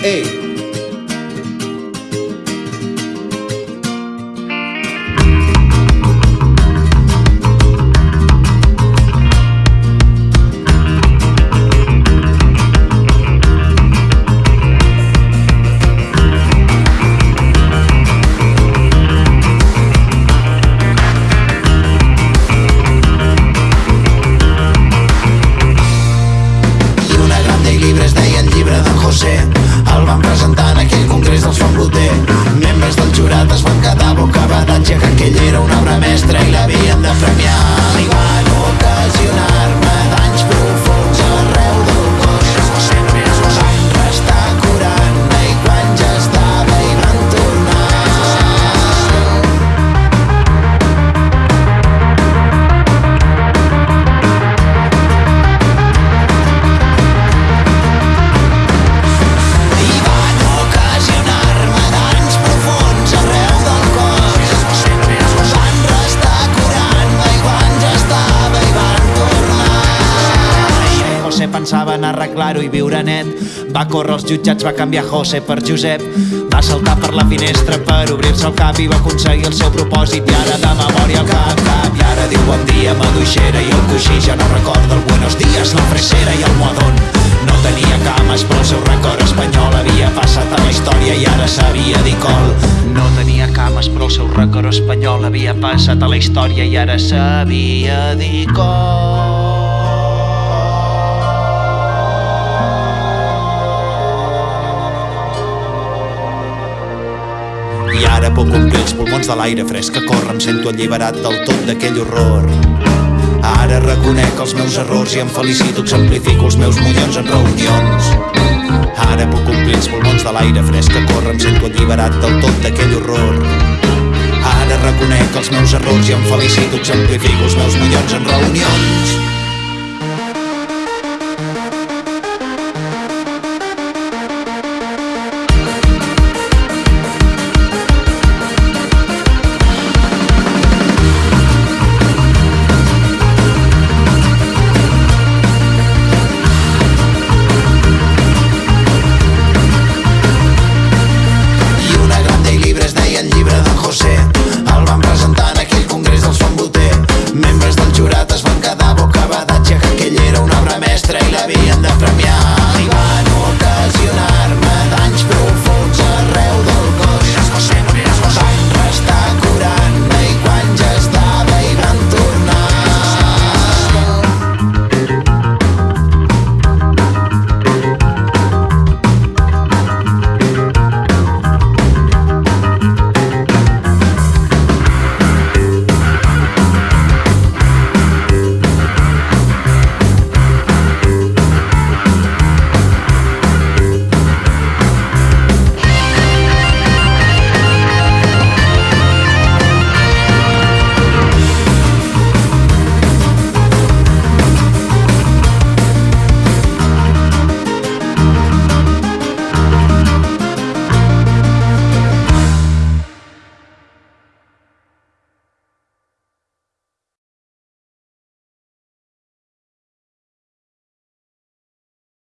Hey. José el van presentar en aquell congrés dels Font Boter membres del jurat es van quedar bocabadatge que aquell era una obra mestra tornar José pensava en arreglar-ho i viure net. Va córrer als jutjats, va canviar José per Josep. Va saltar per la finestra per obrir-se el cap i va aconseguir el seu propòsit. I ara de memòria al cap, cap. I ara diu bon dia, maduixera i el coixí ja no recorda el buenos dies, la fresera i el moadón. No tenia cames, però el seu record espanyol havia passat a la història i ara sabia dir col. No tenia cames, però el seu rècord espanyol havia passat a la història i ara sabia dir com. Ara puc omplir els pulmons de l'aire fresc que corre, em sento alliberat del tot d'aquell horror. Ara reconec els meus errors i em felicito, exemplifico els meus mollons en reunions. Ara puc omplir els pulmons de l'aire fresc que corre, em sento alliberat del tot d'aquell horror. Ara reconec els meus errors i em felicito, exemplifico els meus mollons en reunions.